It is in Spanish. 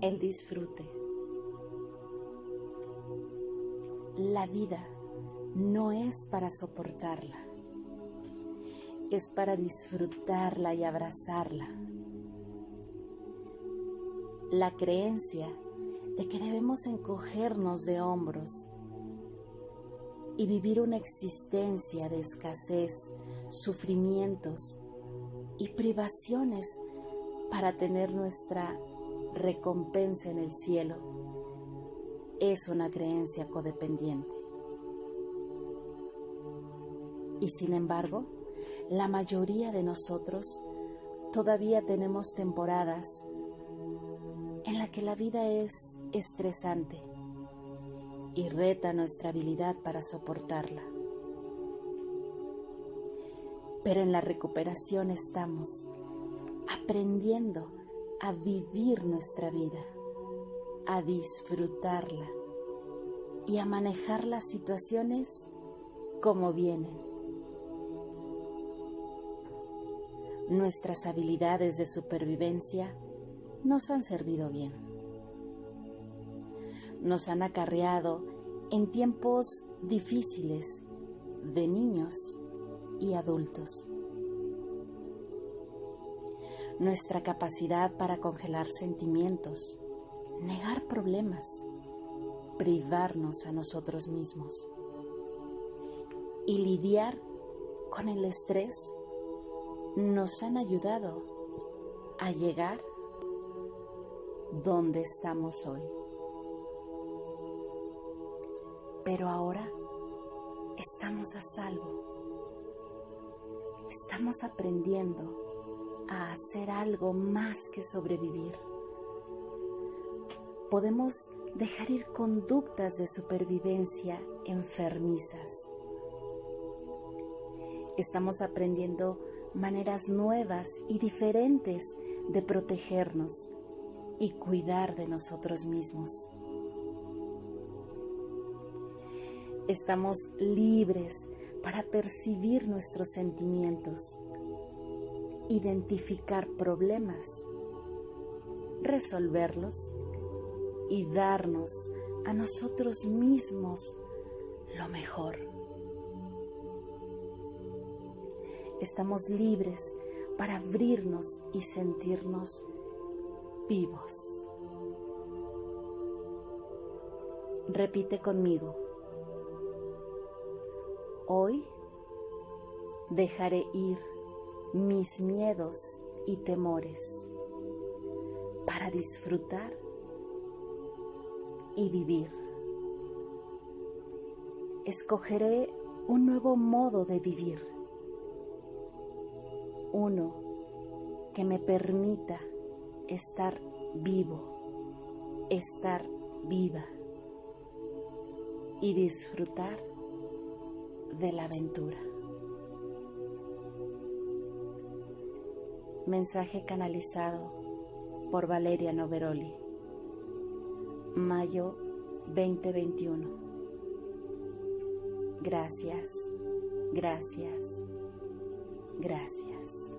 el disfrute. La vida no es para soportarla, es para disfrutarla y abrazarla. La creencia de que debemos encogernos de hombros y vivir una existencia de escasez, sufrimientos y privaciones para tener nuestra recompensa en el cielo es una creencia codependiente. Y sin embargo, la mayoría de nosotros todavía tenemos temporadas en la que la vida es estresante y reta nuestra habilidad para soportarla. Pero en la recuperación estamos aprendiendo a vivir nuestra vida, a disfrutarla y a manejar las situaciones como vienen. Nuestras habilidades de supervivencia nos han servido bien nos han acarreado en tiempos difíciles de niños y adultos. Nuestra capacidad para congelar sentimientos, negar problemas, privarnos a nosotros mismos y lidiar con el estrés nos han ayudado a llegar donde estamos hoy. Pero ahora estamos a salvo. Estamos aprendiendo a hacer algo más que sobrevivir. Podemos dejar ir conductas de supervivencia enfermizas. Estamos aprendiendo maneras nuevas y diferentes de protegernos y cuidar de nosotros mismos. estamos libres para percibir nuestros sentimientos, identificar problemas, resolverlos y darnos a nosotros mismos lo mejor. Estamos libres para abrirnos y sentirnos vivos. Repite conmigo. Hoy dejaré ir mis miedos y temores para disfrutar y vivir. Escogeré un nuevo modo de vivir, uno que me permita estar vivo, estar viva y disfrutar de la aventura. Mensaje canalizado por Valeria Noveroli. Mayo 2021. Gracias, gracias, gracias.